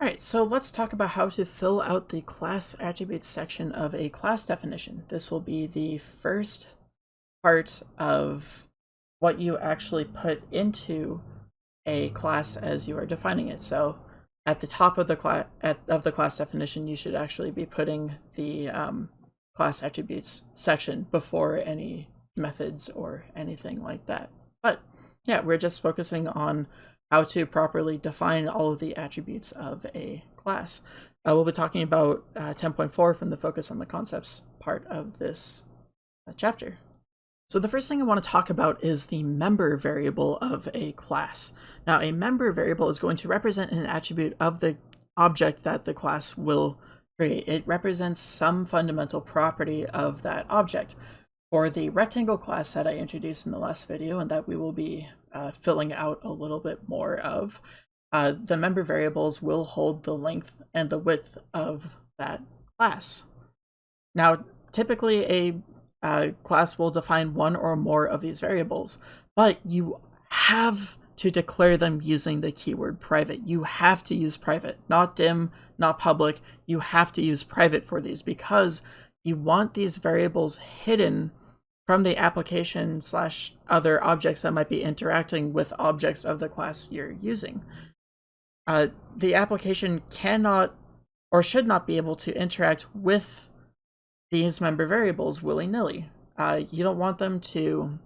Alright, so let's talk about how to fill out the class attributes section of a class definition. This will be the first part of what you actually put into a class as you are defining it. So at the top of the class of the class definition, you should actually be putting the um, class attributes section before any methods or anything like that. But yeah, we're just focusing on how to properly define all of the attributes of a class. Uh, we'll be talking about uh, 10.4 from the focus on the concepts part of this uh, chapter. So the first thing I want to talk about is the member variable of a class. Now a member variable is going to represent an attribute of the object that the class will create. It represents some fundamental property of that object. For the rectangle class that I introduced in the last video and that we will be uh, filling out a little bit more of, uh, the member variables will hold the length and the width of that class. Now, typically a uh, class will define one or more of these variables, but you have to declare them using the keyword private. You have to use private, not dim, not public. You have to use private for these because you want these variables hidden from the application slash other objects that might be interacting with objects of the class you're using. Uh, the application cannot or should not be able to interact with these member variables willy-nilly. Uh, you don't want them to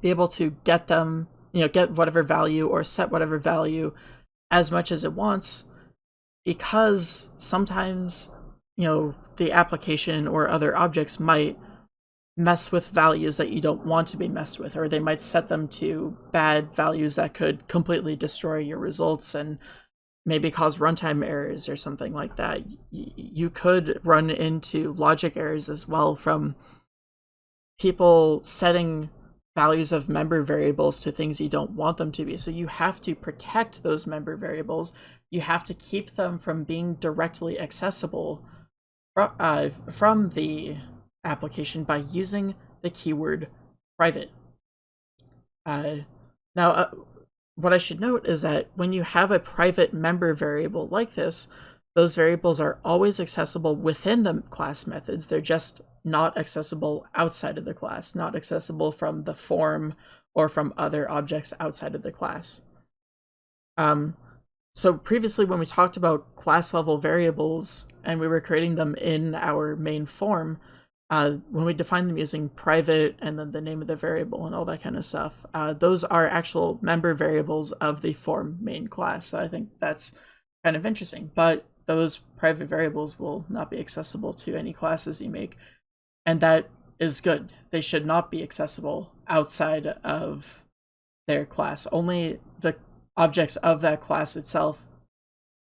be able to get them, you know, get whatever value or set whatever value as much as it wants because sometimes, you know, the application or other objects might mess with values that you don't want to be messed with, or they might set them to bad values that could completely destroy your results and maybe cause runtime errors or something like that. you could run into logic errors as well from people setting values of member variables to things you don't want them to be. So you have to protect those member variables. You have to keep them from being directly accessible uh, from the application by using the keyword private. Uh, now, uh, what I should note is that when you have a private member variable like this, those variables are always accessible within the class methods. They're just not accessible outside of the class, not accessible from the form or from other objects outside of the class. Um, so previously when we talked about class level variables and we were creating them in our main form, uh, when we define them using private and then the name of the variable and all that kind of stuff, uh, those are actual member variables of the form main class. So I think that's kind of interesting. But those private variables will not be accessible to any classes you make. And that is good. They should not be accessible outside of their class. Only the objects of that class itself.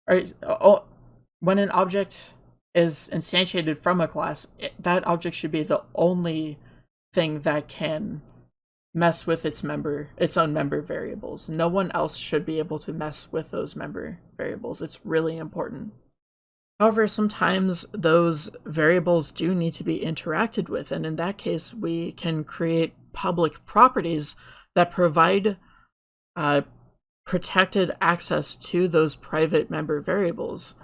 Or, oh, when an object is instantiated from a class, it, that object should be the only thing that can mess with its member its own member variables. No one else should be able to mess with those member variables. It's really important. However, sometimes those variables do need to be interacted with, and in that case, we can create public properties that provide uh, protected access to those private member variables.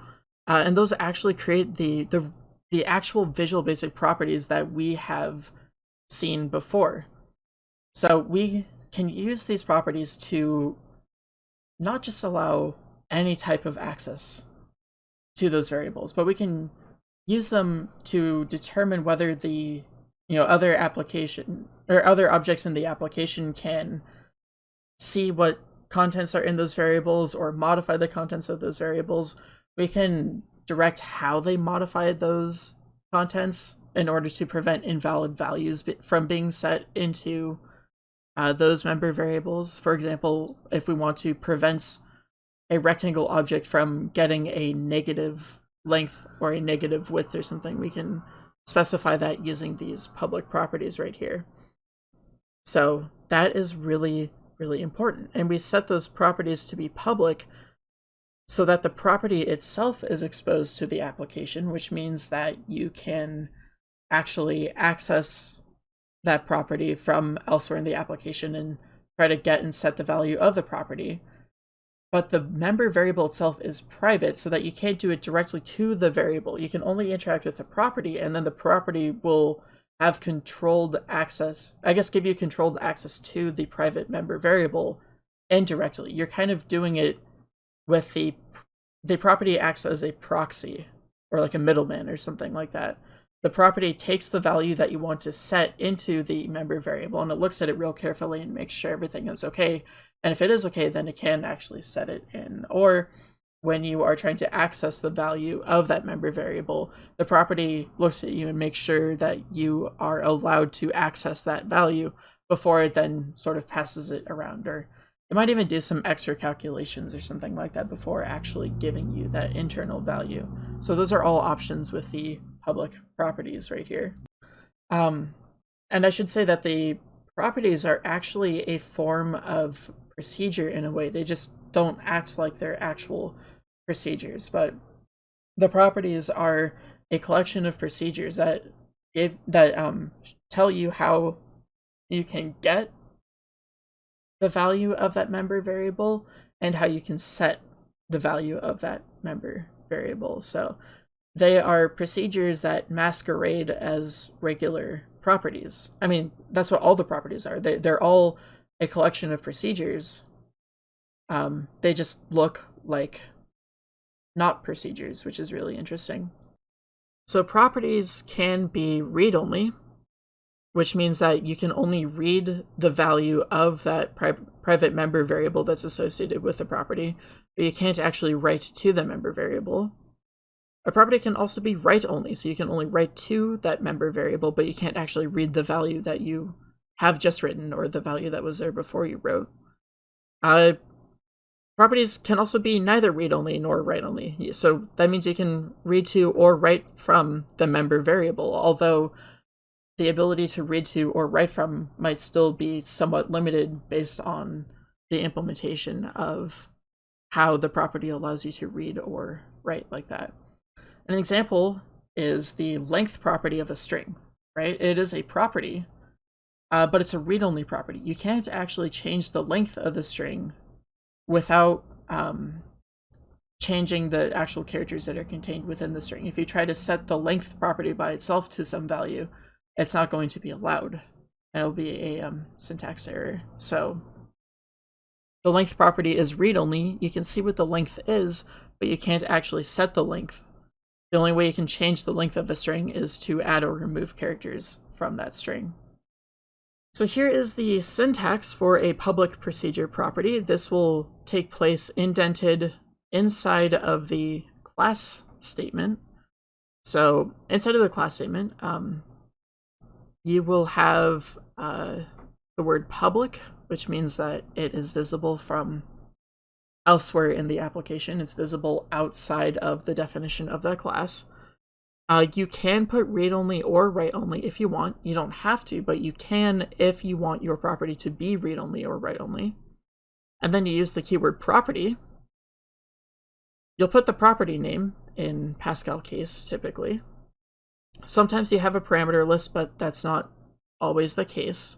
Uh, and those actually create the, the, the actual visual basic properties that we have seen before. So we can use these properties to not just allow any type of access to those variables, but we can use them to determine whether the you know other application or other objects in the application can see what contents are in those variables or modify the contents of those variables we can direct how they modify those contents in order to prevent invalid values from being set into uh, those member variables. For example, if we want to prevent a rectangle object from getting a negative length or a negative width or something, we can specify that using these public properties right here. So that is really, really important. And we set those properties to be public so that the property itself is exposed to the application, which means that you can actually access that property from elsewhere in the application and try to get and set the value of the property. but the member variable itself is private so that you can't do it directly to the variable. You can only interact with the property and then the property will have controlled access, I guess give you controlled access to the private member variable indirectly. You're kind of doing it with the the property acts as a proxy or like a middleman or something like that. The property takes the value that you want to set into the member variable and it looks at it real carefully and makes sure everything is okay. And if it is okay, then it can actually set it in. Or when you are trying to access the value of that member variable, the property looks at you and makes sure that you are allowed to access that value before it then sort of passes it around or it might even do some extra calculations or something like that before actually giving you that internal value. So those are all options with the public properties right here. Um, and I should say that the properties are actually a form of procedure in a way. They just don't act like they're actual procedures, but the properties are a collection of procedures that give that um, tell you how you can get the value of that member variable and how you can set the value of that member variable. So they are procedures that masquerade as regular properties. I mean, that's what all the properties are. They, they're all a collection of procedures. Um, they just look like not procedures, which is really interesting. So properties can be read-only, which means that you can only read the value of that pri private member variable that's associated with the property, but you can't actually write to the member variable. A property can also be write only, so you can only write to that member variable, but you can't actually read the value that you have just written or the value that was there before you wrote. Uh, properties can also be neither read only nor write only, so that means you can read to or write from the member variable, although the ability to read to or write from might still be somewhat limited based on the implementation of how the property allows you to read or write like that. An example is the length property of a string, right? It is a property, uh, but it's a read-only property. You can't actually change the length of the string without um, changing the actual characters that are contained within the string. If you try to set the length property by itself to some value, it's not going to be allowed. And it'll be a um, syntax error. So the length property is read-only. You can see what the length is, but you can't actually set the length. The only way you can change the length of a string is to add or remove characters from that string. So here is the syntax for a public procedure property. This will take place indented inside of the class statement. So inside of the class statement, um, you will have uh, the word public, which means that it is visible from elsewhere in the application. It's visible outside of the definition of that class. Uh, you can put read-only or write-only if you want. You don't have to, but you can if you want your property to be read-only or write-only. And then you use the keyword property. You'll put the property name in Pascal case, typically. Sometimes you have a parameter list, but that's not always the case.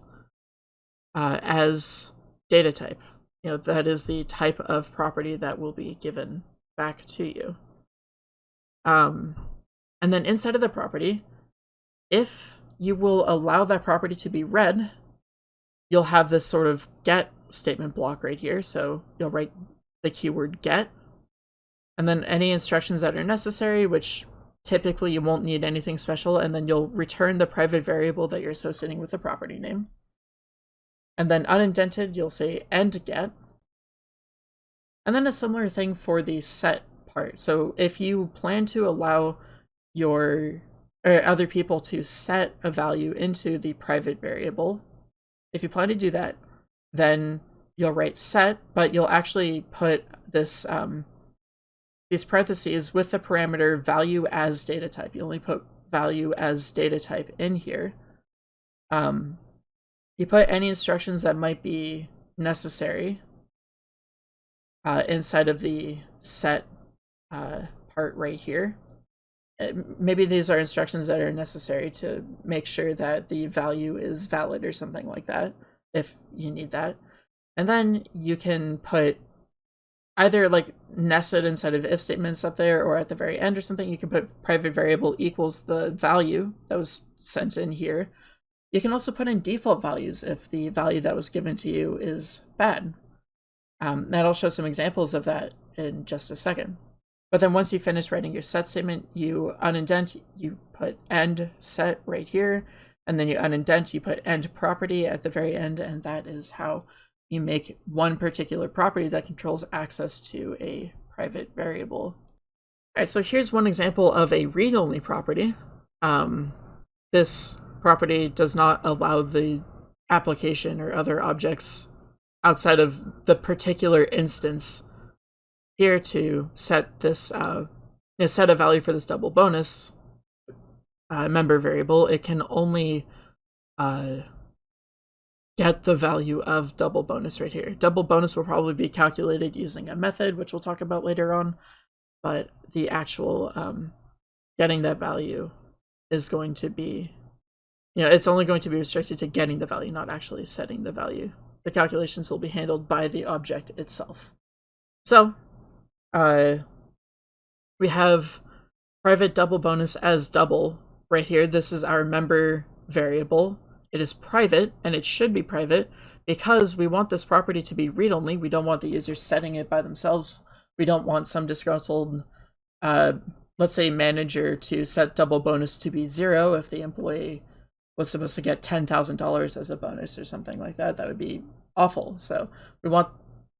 Uh, as data type, you know, that is the type of property that will be given back to you. Um, and then inside of the property, if you will allow that property to be read, you'll have this sort of get statement block right here. So you'll write the keyword get, and then any instructions that are necessary, which Typically, you won't need anything special, and then you'll return the private variable that you're associating with the property name. And then unindented, you'll say end get. And then a similar thing for the set part. So if you plan to allow your or other people to set a value into the private variable, if you plan to do that, then you'll write set, but you'll actually put this um, these parentheses with the parameter value as data type. You only put value as data type in here. Um, you put any instructions that might be necessary uh, inside of the set uh, part right here. Uh, maybe these are instructions that are necessary to make sure that the value is valid or something like that, if you need that. And then you can put either like nested inside of if statements up there or at the very end or something. You can put private variable equals the value that was sent in here. You can also put in default values if the value that was given to you is bad. Um, and I'll show some examples of that in just a second. But then once you finish writing your set statement, you unindent, you put end set right here, and then you unindent, you put end property at the very end, and that is how you make one particular property that controls access to a private variable. All right, so here's one example of a read-only property. Um, this property does not allow the application or other objects outside of the particular instance here to set this uh, you know, set a value for this double bonus uh, member variable. It can only uh, get the value of double bonus right here. Double bonus will probably be calculated using a method, which we'll talk about later on, but the actual um, getting that value is going to be, you know, it's only going to be restricted to getting the value, not actually setting the value. The calculations will be handled by the object itself. So, uh, we have private double bonus as double right here. This is our member variable. It is private, and it should be private, because we want this property to be read-only. We don't want the user setting it by themselves. We don't want some disgruntled, uh, let's say, manager to set double bonus to be zero if the employee was supposed to get $10,000 as a bonus or something like that. That would be awful. So we want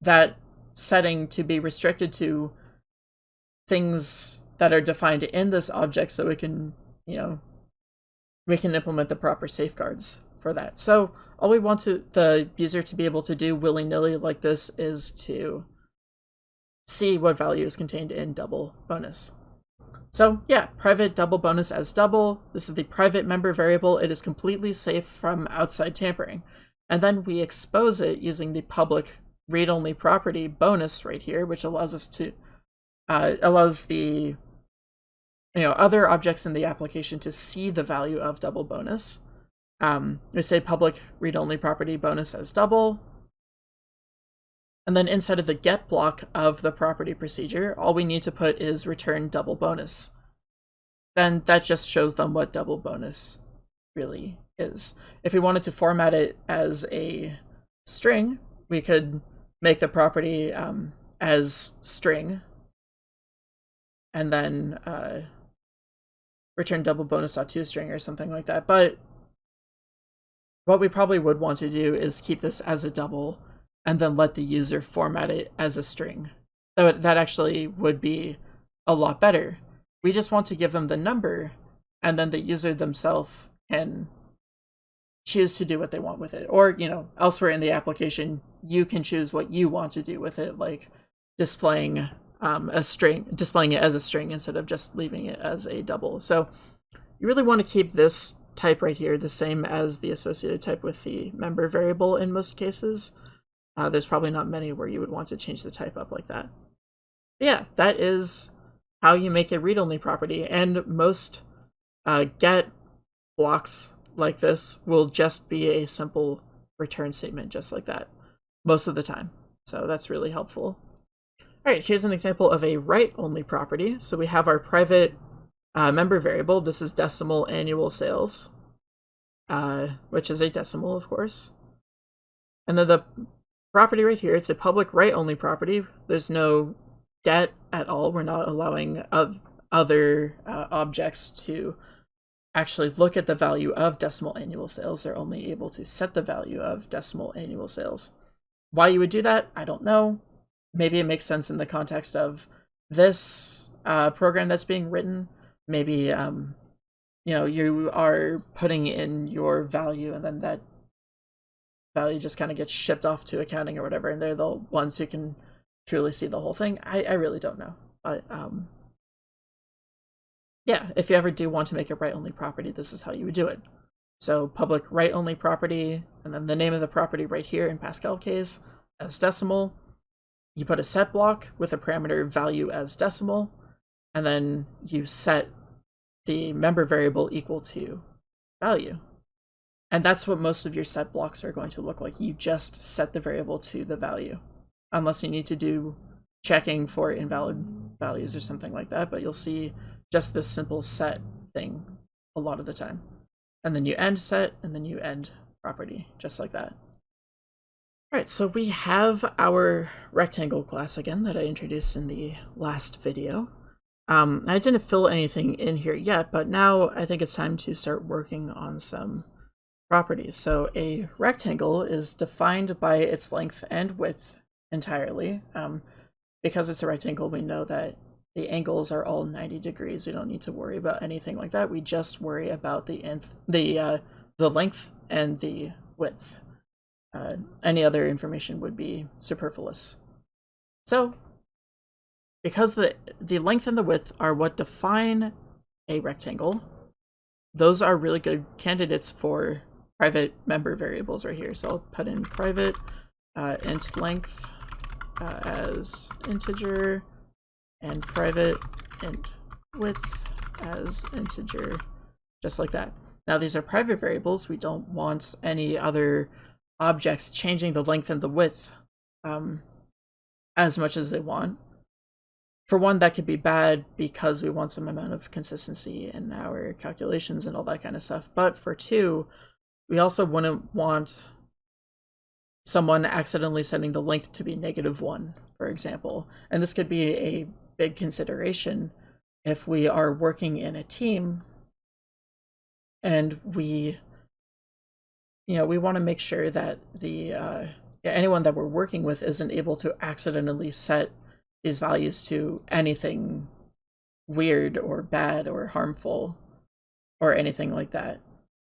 that setting to be restricted to things that are defined in this object so we can, you know, we can implement the proper safeguards for that. So all we want to the user to be able to do willy-nilly like this is to see what value is contained in double bonus. So yeah, private double bonus as double. This is the private member variable. It is completely safe from outside tampering. And then we expose it using the public read-only property bonus right here, which allows us to uh, allows the you know other objects in the application to see the value of double bonus. Um, we say public read-only property bonus as double. And then inside of the get block of the property procedure, all we need to put is return double bonus. Then that just shows them what double bonus really is. If we wanted to format it as a string, we could make the property um, as string and then uh, return double bonus dot ToString or something like that. But what we probably would want to do is keep this as a double and then let the user format it as a string. That, that actually would be a lot better. We just want to give them the number and then the user themselves can choose to do what they want with it. Or, you know, elsewhere in the application, you can choose what you want to do with it, like displaying um, a string, displaying it as a string instead of just leaving it as a double. So you really want to keep this type right here the same as the associated type with the member variable in most cases. Uh, there's probably not many where you would want to change the type up like that. But yeah, that is how you make a read-only property, and most uh, get blocks like this will just be a simple return statement just like that most of the time. So that's really helpful. All right, here's an example of a write-only property. So we have our private uh, member variable. This is decimal annual sales, uh, which is a decimal, of course. And then the property right here, it's a public write-only property. There's no debt at all. We're not allowing other uh, objects to actually look at the value of decimal annual sales. They're only able to set the value of decimal annual sales. Why you would do that, I don't know. Maybe it makes sense in the context of this uh, program that's being written. Maybe, um, you know, you are putting in your value and then that value just kind of gets shipped off to accounting or whatever, and they're the ones who can truly see the whole thing. I, I really don't know. But um, yeah, if you ever do want to make a write-only property, this is how you would do it. So public write-only property, and then the name of the property right here in Pascal case as decimal. You put a set block with a parameter value as decimal, and then you set the member variable equal to value. And that's what most of your set blocks are going to look like. You just set the variable to the value, unless you need to do checking for invalid values or something like that, but you'll see just this simple set thing a lot of the time. And then you end set, and then you end property, just like that. Alright, so we have our rectangle class again that I introduced in the last video. Um, I didn't fill anything in here yet, but now I think it's time to start working on some properties. So a rectangle is defined by its length and width entirely. Um, because it's a rectangle, we know that the angles are all 90 degrees. We don't need to worry about anything like that. We just worry about the nth, the uh, the length and the width. Uh, any other information would be superfluous. So, because the the length and the width are what define a rectangle, those are really good candidates for private member variables right here. So I'll put in private uh, int length uh, as integer and private int width as integer, just like that. Now these are private variables. We don't want any other objects changing the length and the width um, as much as they want. For one, that could be bad because we want some amount of consistency in our calculations and all that kind of stuff. But for two, we also wouldn't want someone accidentally setting the length to be negative one, for example. And this could be a big consideration if we are working in a team and we you know we want to make sure that the uh, anyone that we're working with isn't able to accidentally set these values to anything weird or bad or harmful or anything like that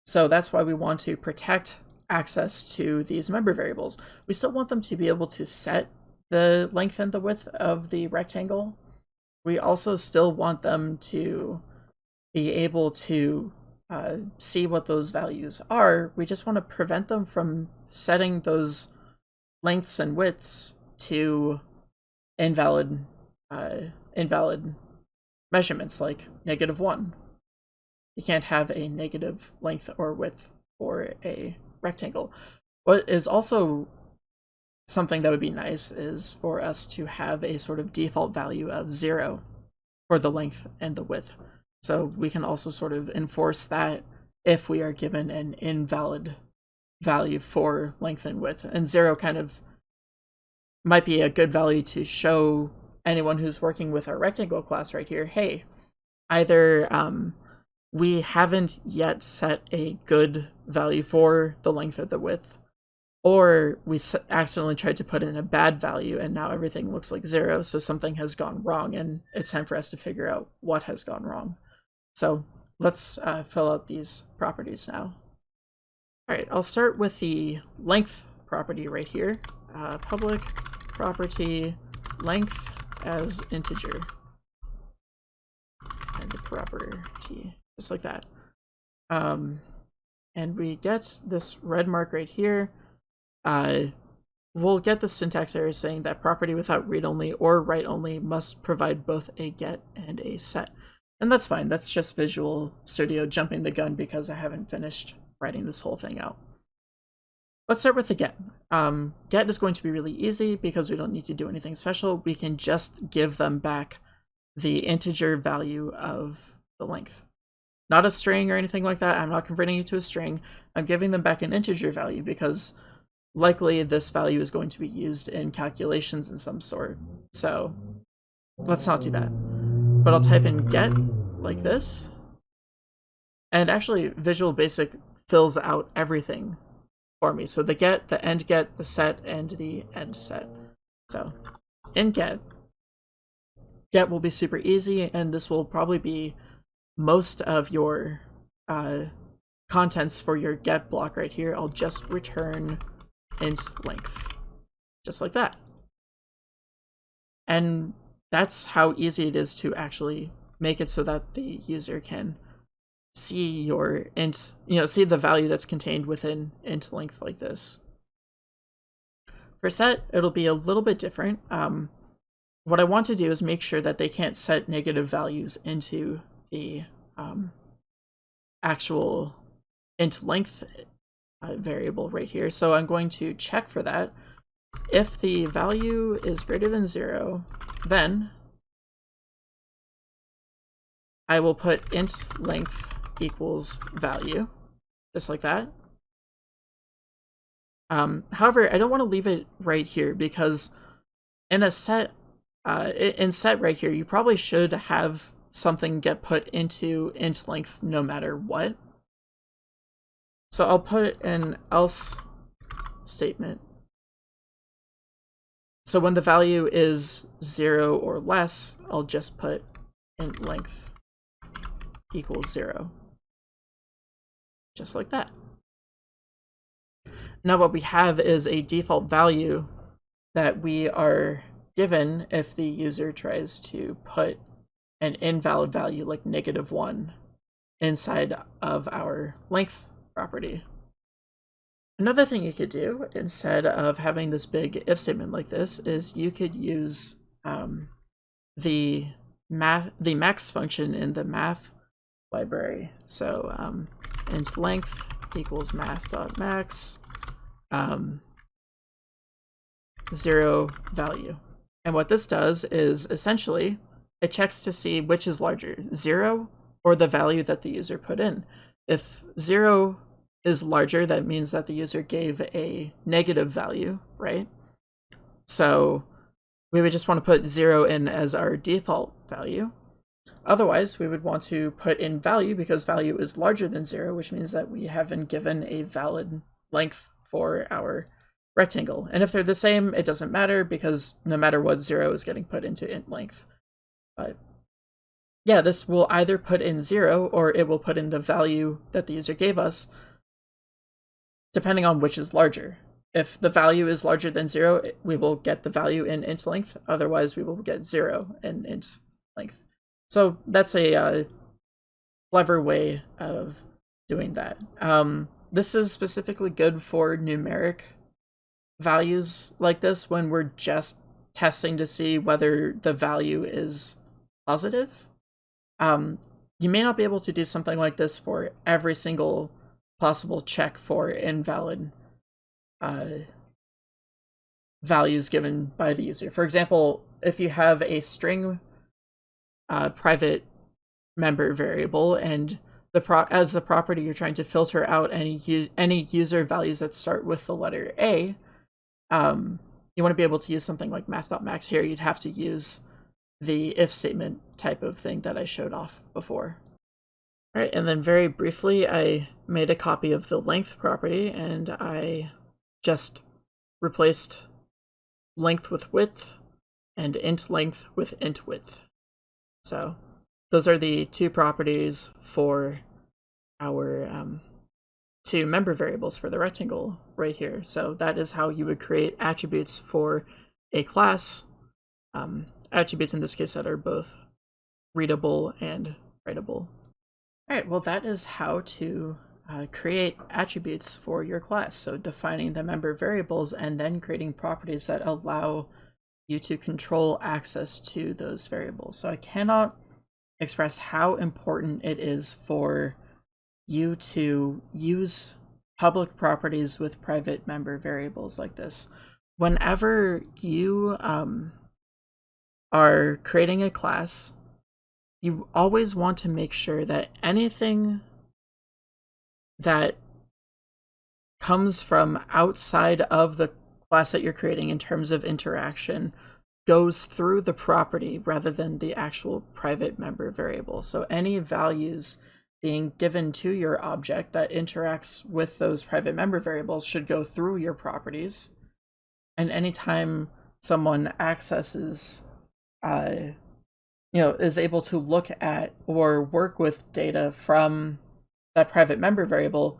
so that's why we want to protect access to these member variables. We still want them to be able to set the length and the width of the rectangle. We also still want them to be able to uh, see what those values are. We just want to prevent them from setting those lengths and widths to invalid uh, invalid measurements like negative one. You can't have a negative length or width for a rectangle. What is also something that would be nice is for us to have a sort of default value of zero for the length and the width. So we can also sort of enforce that if we are given an invalid value for length and width. And zero kind of might be a good value to show anyone who's working with our rectangle class right here, hey, either um, we haven't yet set a good value for the length or the width, or we accidentally tried to put in a bad value and now everything looks like zero, so something has gone wrong and it's time for us to figure out what has gone wrong. So let's uh, fill out these properties now. All right, I'll start with the length property right here. Uh, public property length as integer. And the property just like that. Um, and we get this red mark right here. Uh, we'll get the syntax error saying that property without read-only or write-only must provide both a get and a set. And that's fine. That's just Visual Studio jumping the gun because I haven't finished writing this whole thing out. Let's start with the get. Um, get is going to be really easy because we don't need to do anything special. We can just give them back the integer value of the length not a string or anything like that. I'm not converting it to a string. I'm giving them back an integer value because likely this value is going to be used in calculations in some sort. So let's not do that. But I'll type in get like this. And actually Visual Basic fills out everything for me. So the get, the end get, the set, and the end set. So in get, get will be super easy, and this will probably be most of your uh, contents for your get block right here, I'll just return int length, just like that. And that's how easy it is to actually make it so that the user can see your int, you know, see the value that's contained within int length like this. For set, it'll be a little bit different. Um, what I want to do is make sure that they can't set negative values into the um, actual int length uh, variable right here. So I'm going to check for that if the value is greater than zero, then I will put int length equals value, just like that. Um, however, I don't want to leave it right here because in a set, uh, in set right here, you probably should have something get put into int length no matter what. So I'll put an else statement. So when the value is zero or less, I'll just put int length equals zero. Just like that. Now what we have is a default value that we are given if the user tries to put an invalid value like negative one inside of our length property. Another thing you could do instead of having this big if statement like this is you could use um, the math the max function in the math library. So um, int length equals math dot max um, zero value. And what this does is essentially it checks to see which is larger, zero or the value that the user put in. If zero is larger, that means that the user gave a negative value, right? So we would just want to put zero in as our default value. Otherwise, we would want to put in value because value is larger than zero, which means that we haven't given a valid length for our rectangle. And if they're the same, it doesn't matter because no matter what, zero is getting put into int length. But yeah, this will either put in zero or it will put in the value that the user gave us, depending on which is larger. If the value is larger than zero, we will get the value in int length. Otherwise, we will get zero in int length. So that's a uh, clever way of doing that. Um, this is specifically good for numeric values like this when we're just testing to see whether the value is positive. Um, you may not be able to do something like this for every single possible check for invalid uh, values given by the user. For example, if you have a string uh, private member variable and the as the property you're trying to filter out any any user values that start with the letter A, um, you want to be able to use something like math.max here. You'd have to use the if statement type of thing that I showed off before. All right, and then very briefly, I made a copy of the length property and I just replaced length with width and int length with int width. So those are the two properties for our um, two member variables for the rectangle right here. So that is how you would create attributes for a class. Um, attributes in this case that are both readable and writable. All right, well that is how to uh, create attributes for your class. So defining the member variables and then creating properties that allow you to control access to those variables. So I cannot express how important it is for you to use public properties with private member variables like this. Whenever you um, are creating a class, you always want to make sure that anything that comes from outside of the class that you're creating in terms of interaction goes through the property rather than the actual private member variable. So any values being given to your object that interacts with those private member variables should go through your properties. And anytime someone accesses, uh, you know, is able to look at or work with data from that private member variable,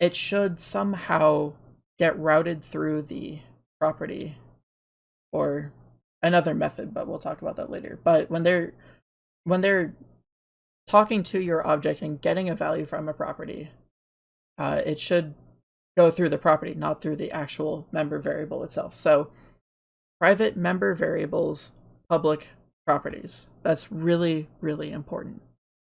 it should somehow get routed through the property or another method, but we'll talk about that later. But when they're when they're talking to your object and getting a value from a property, uh, it should go through the property, not through the actual member variable itself. So private member variables, public properties. That's really, really important.